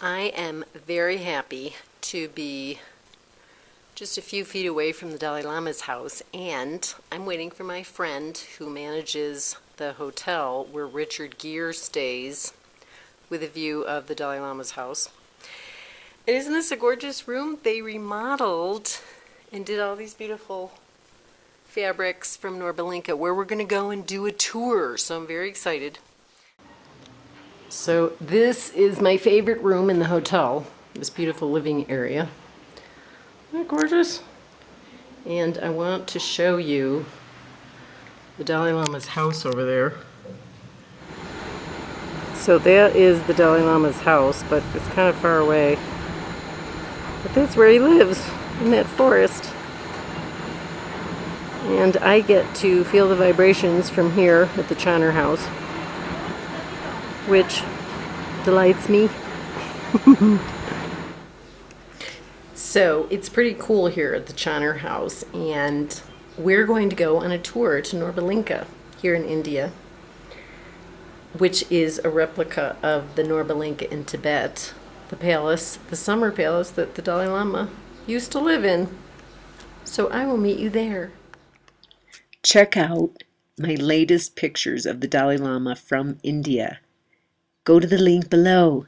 I am very happy to be just a few feet away from the Dalai Lama's house, and I'm waiting for my friend who manages the hotel where Richard Gere stays with a view of the Dalai Lama's house. And isn't this a gorgeous room? They remodeled and did all these beautiful fabrics from Norbulingka where we're going to go and do a tour, so I'm very excited. So this is my favorite room in the hotel, this beautiful living area. Isn't that gorgeous? And I want to show you the Dalai Lama's house over there. So that is the Dalai Lama's house, but it's kind of far away. But that's where he lives, in that forest. And I get to feel the vibrations from here at the Chonor house, which delights me. so it's pretty cool here at the Chonor house, and we're going to go on a tour to Norbulingka here in India, which is a replica of the Norbulingka in Tibet, the palace, the summer palace that the Dalai Lama used to live in. So I will meet you there. Check out my latest pictures of the Dalai Lama from India. Go to the link below.